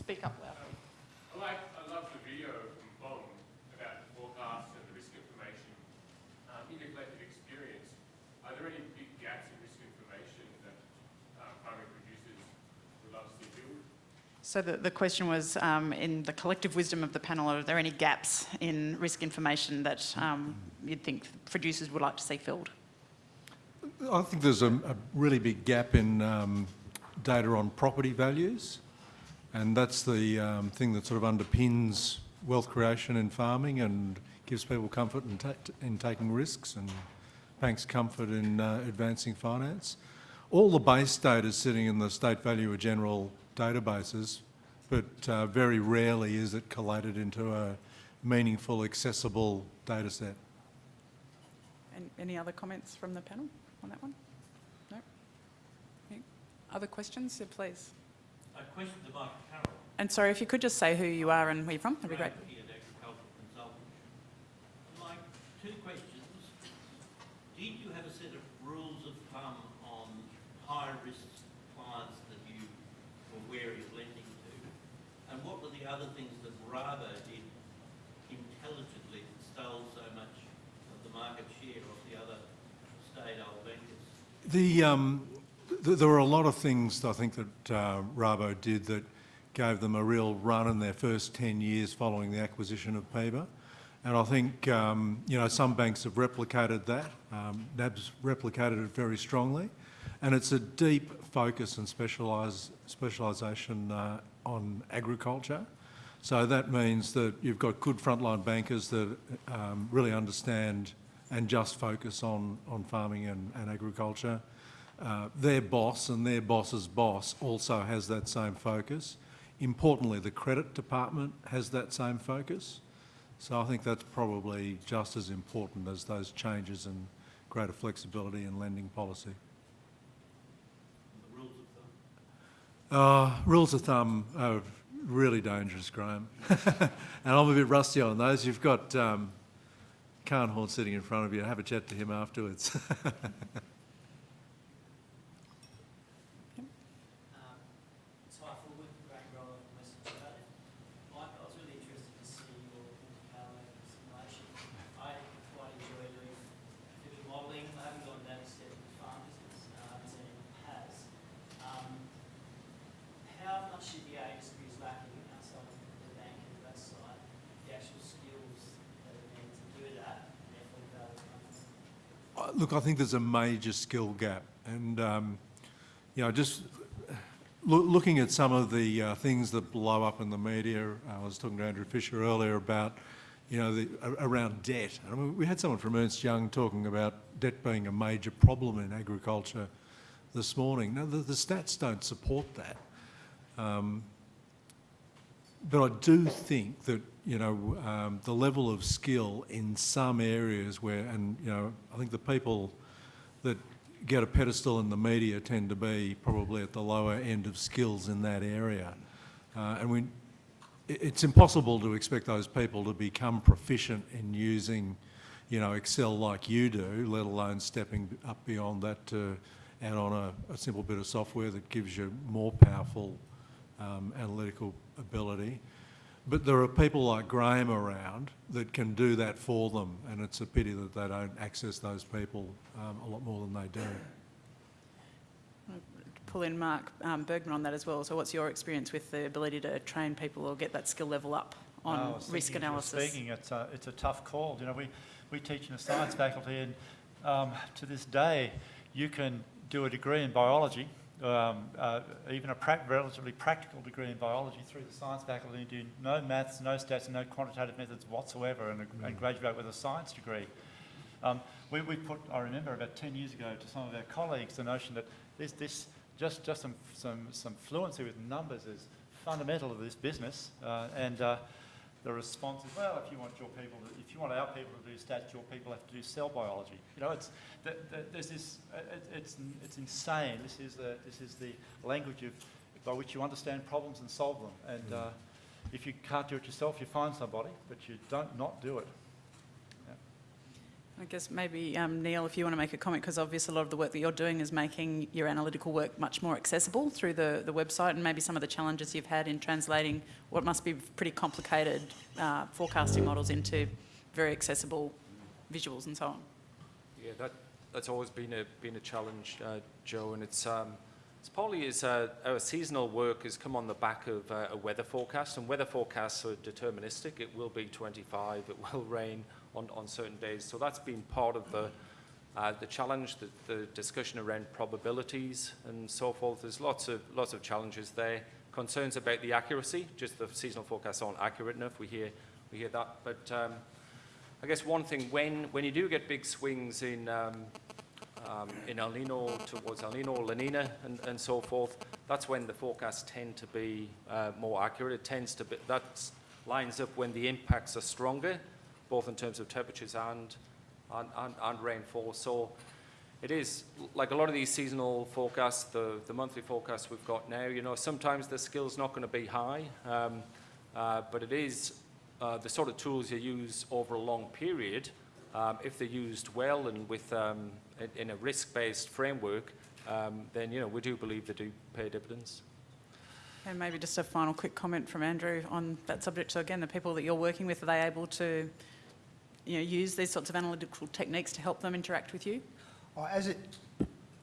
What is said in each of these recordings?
Speak up loud. I like, I love the video from Bong about the forecast and the risk information. Um, in your collective experience, are there any big gaps in risk information that uh, primary producers would love to see filled? So the, the question was, um, in the collective wisdom of the panel, are there any gaps in risk information that um, you'd think producers would like to see filled? I think there's a, a really big gap in um, data on property values, and that's the um, thing that sort of underpins wealth creation in farming and gives people comfort in, ta in taking risks and banks comfort in uh, advancing finance. All the base data is sitting in the state value of general databases, but uh, very rarely is it collated into a meaningful, accessible data set. And any other comments from the panel on that one? No? Other questions? Yeah, please. A question to Michael Carroll. And sorry, if you could just say who you are and where you're from, that'd be great. Graham Pearce. Mike, two questions. Did you have a set of rules of thumb on high-risk clients that you were wary of lending to? And what were the other things that Rabo did intelligently that stole so much of the market share of the other state-old bankers? The, um, th there were a lot of things I think that uh, Rabo did that gave them a real run in their first 10 years following the acquisition of PIBA. And I think, um, you know, some banks have replicated that. Um, NAB's replicated it very strongly. And it's a deep focus and specialisation uh, on agriculture. So that means that you've got good frontline bankers that um, really understand and just focus on, on farming and, and agriculture. Uh, their boss and their boss's boss also has that same focus. Importantly, the credit department has that same focus. So I think that's probably just as important as those changes and greater flexibility in lending policy. Rules of thumb? Uh, rules of thumb are really dangerous, Graham. and I'm a bit rusty on those. You've got um, Carnhorn sitting in front of you. Have a chat to him afterwards. Um, so I thought with Graham Roller from Western Australia, Mike, I was really interested to see your Monte simulation. I quite enjoy doing a bit of modelling. I haven't gone down this step in the farm business, uh, as anyone has. Um, how much of the industry is lacking outside of the bank and that side, the actual skills that are needed to do that, and therefore develop companies? Uh, Look, I think there's a major skill gap, and um, you know, just loo- looking at some of the uh, things that blow up in the media. I was talking to Andrew Fisher earlier about, you know, the, around debt. I mean, we had someone from Ernst Young talking about debt being a major problem in agriculture this morning. Now, the, the stats don't support that. Um, but I do think that you know um, the level of skill in some areas where, and you know, I think the people that get a pedestal in the media tend to be probably at the lower end of skills in that area, uh, and we. It's impossible to expect those people to become proficient in using, you know, Excel like you do, let alone stepping up beyond that to add on a, a simple bit of software that gives you more powerful um, analytical ability. But there are people like Graham around that can do that for them, and it's a pity that they don't access those people um, a lot more than they do. Pull in Mark um, Burgman on that as well. So what's your experience with the ability to train people or get that skill level up on Oh, risk thinking as you were analysis? Speaking, it's a, it's a tough call. You know, we, we teach in the science faculty, and um, to this day, you can do a degree in biology, um, uh, even a prac- relatively practical degree in biology through the science faculty, and do no maths, no stats, and no quantitative methods whatsoever, and, and graduate with a science degree. Um, we, we put, I remember about 10 years ago to some of our colleagues the notion that this, this just, just some, some, some fluency with numbers is fundamental to this business. Uh, and uh, the response is, well, if you want your people, to, if you want our people to do stats, your people have to do cell biology. You know, it's, the, the, there's this, it, it's, it's insane. This is, the, this is the language of, by which you understand problems and solve them. And uh, if you can't do it yourself, you find somebody, but you don't not do it. I guess maybe um, Neil, if you want to make a comment, because obviously a lot of the work that you're doing is making your analytical work much more accessible through the, the website and maybe some of the challenges you've had in translating what must be pretty complicated uh, forecasting models into very accessible visuals and so on. Yeah, that, that's always been a, been a challenge, uh, Joe, and it's, um, partly is our seasonal work has come on the back of uh, a weather forecast, and weather forecasts are deterministic. It will be 25, it will rain on, on certain days. So that's been part of the, uh, the challenge, the, the discussion around probabilities and so forth. There's lots of, lots of challenges there. Concerns about the accuracy, just the seasonal forecasts aren't accurate enough. We hear, we hear that. But um, I guess one thing, when, when you do get big swings in, um, um, in El Nino towards El Nino, La Nina, and, and so forth, that's when the forecasts tend to be uh, more accurate. It tends to be, that lines up when the impacts are stronger, both in terms of temperatures and, and, and, and rainfall. So it is, like a lot of these seasonal forecasts, the, the monthly forecasts we've got now, you know, sometimes the skill's not going to be high, um, uh, but it is uh, the sort of tools you use over a long period, um, if they're used well and with, um, in, in a risk-based framework, um, then, you know, we do believe they do pay dividends. And maybe just a final quick comment from Andrew on that subject. So again, the people that you're working with, are they able to you know, use these sorts of analytical techniques to help them interact with you? Well, As a,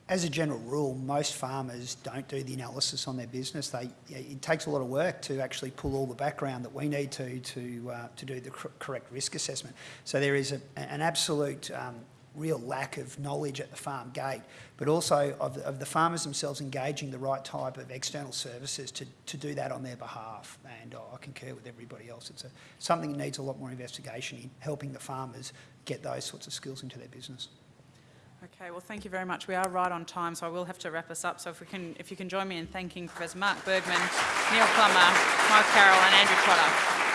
as a general rule, most farmers don't do the analysis on their business. They, it takes a lot of work to actually pull all the background that we need to to, uh, to do the cor- correct risk assessment. So there is a, an absolute um, real lack of knowledge at the farm gate, but also of the, of the farmers themselves engaging the right type of external services to, to do that on their behalf. And uh, I concur with everybody else. It's a, something that needs a lot more investigation in helping the farmers get those sorts of skills into their business. Okay, well, thank you very much. We are right on time, so I will have to wrap us up. So if we can, if you can join me in thanking Professor Mark Burgman, Neil Plummer, Mike Carroll, and Andrew Trotter.